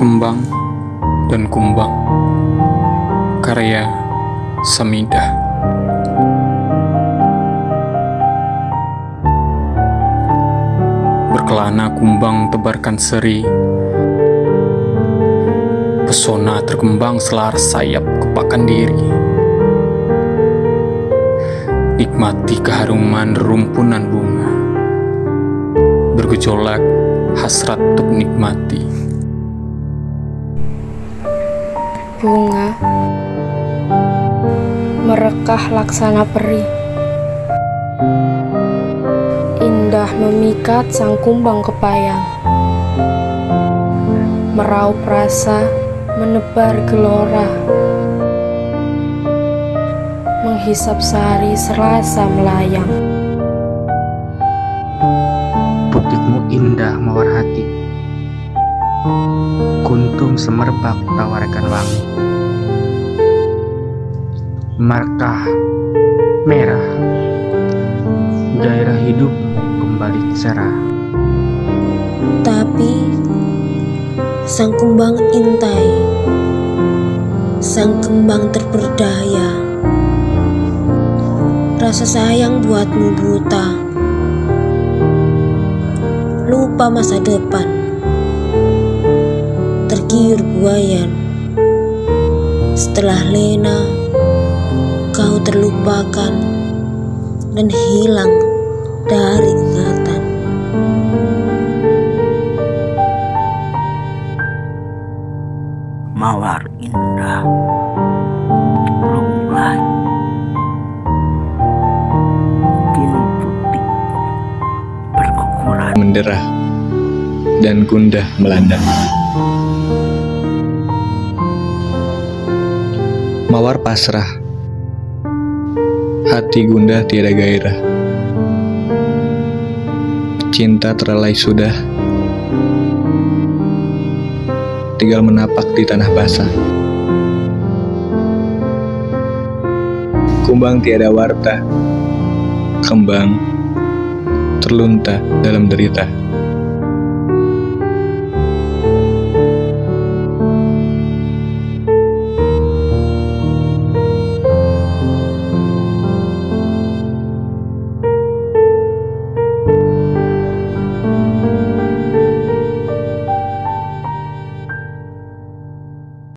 Kembang dan Kumbang. Karya Samidah. Berkelana kumbang tebarkan seri. Pesona terkembang selaras sayap kepakan diri. Nikmati keharuman rumpunan bunga. Bergejolak hasrat untuk nikmati bunga merekah laksana peri. Indah memikat sang kumbang kepayang. Meraup rasa menebar gelora. Menghisap sari serasa melayang. Butikmu indah mawar hati Kuntum semerbak tawarkan wangi. Markah merah. Gairah hidup kembali cerah. Tapi sang kumbang intai. Sang kembang terperdaya. Rasa sayang buatmu buta. Lupa masa depan Tergiur buayan Setelah lena Kau terlupakan Dan hilang dari ingatan. Mawar indah lumlai putih berkukuran menderah dan gundah melanda. Mawar pasrah, hati gundah tiada gairah. Cinta terlelai sudah, tinggal menapak di tanah basah. Kumbang tiada warta, kembang terlunta dalam derita.